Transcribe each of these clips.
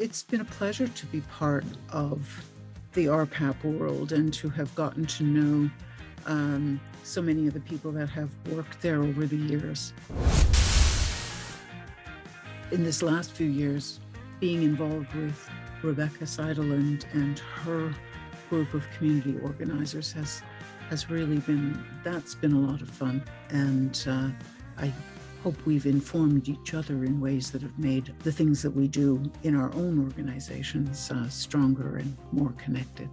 It's been a pleasure to be part of the RPAP world and to have gotten to know um, so many of the people that have worked there over the years. In this last few years, being involved with Rebecca Seideland and her group of community organizers has has really been that's been a lot of fun and uh, I hope we've informed each other in ways that have made the things that we do in our own organizations uh, stronger and more connected.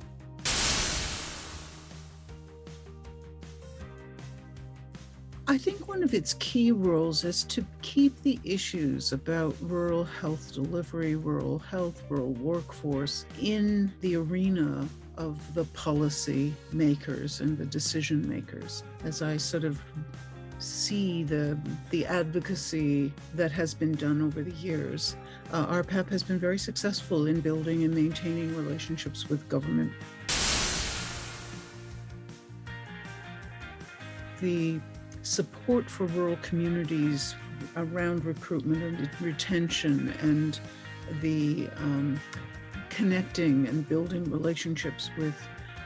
I think one of its key roles is to keep the issues about rural health delivery, rural health, rural workforce in the arena of the policy makers and the decision makers. As I sort of see the the advocacy that has been done over the years. Uh, RPAP has been very successful in building and maintaining relationships with government. The support for rural communities around recruitment and retention and the um, connecting and building relationships with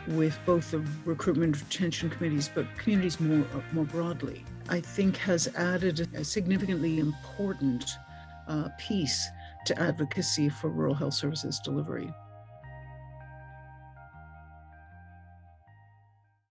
with both the recruitment and retention committees, but communities more, more broadly, I think has added a significantly important uh, piece to advocacy for rural health services delivery.